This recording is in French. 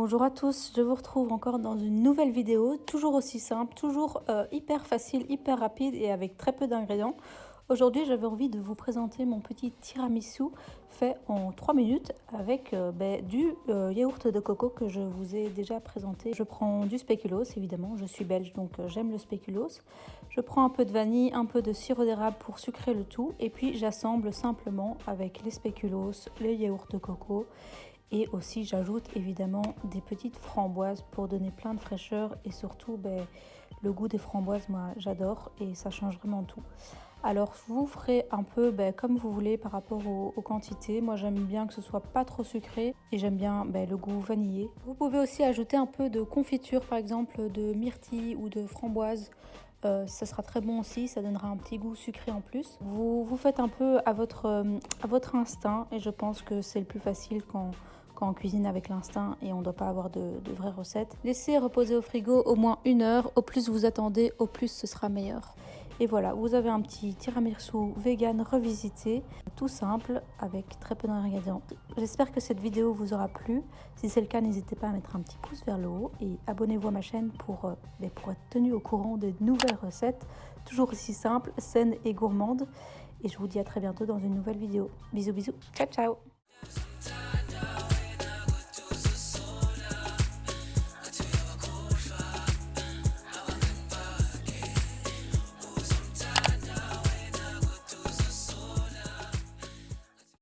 Bonjour à tous, je vous retrouve encore dans une nouvelle vidéo, toujours aussi simple, toujours euh, hyper facile, hyper rapide et avec très peu d'ingrédients. Aujourd'hui j'avais envie de vous présenter mon petit tiramisu fait en 3 minutes avec euh, ben, du euh, yaourt de coco que je vous ai déjà présenté. Je prends du spéculoos évidemment, je suis belge donc j'aime le spéculoos. Je prends un peu de vanille, un peu de sirop d'érable pour sucrer le tout et puis j'assemble simplement avec les spéculoos, le yaourt de coco et aussi, j'ajoute évidemment des petites framboises pour donner plein de fraîcheur et surtout ben, le goût des framboises, moi j'adore et ça change vraiment tout. Alors vous ferez un peu ben, comme vous voulez par rapport aux, quantités. Moi j'aime bien que ce soit pas trop sucré et j'aime bien ben, le goût vanillé. Vous pouvez aussi ajouter un peu de confiture par exemple de myrtille ou de framboise. Euh, ça sera très bon aussi, ça donnera un petit goût sucré en plus. Vous, vous faites un peu à votre, euh, à votre instinct et je pense que c'est le plus facile quand quand on cuisine avec l'instinct et on ne doit pas avoir de, vraies recettes. Laissez reposer au frigo au moins une heure. Au plus vous attendez, au plus ce sera meilleur. Et voilà, vous avez un petit tiramisu vegan revisité, tout simple, avec très peu d'ingrédients. J'espère que cette vidéo vous aura plu. Si c'est le cas, n'hésitez pas à mettre un petit pouce vers le haut et abonnez-vous à ma chaîne pour, euh, ben, pour être tenu au courant des nouvelles recettes, toujours aussi simples, saines et gourmandes. Et je vous dis à très bientôt dans une nouvelle vidéo. Bisous bisous, ciao ciao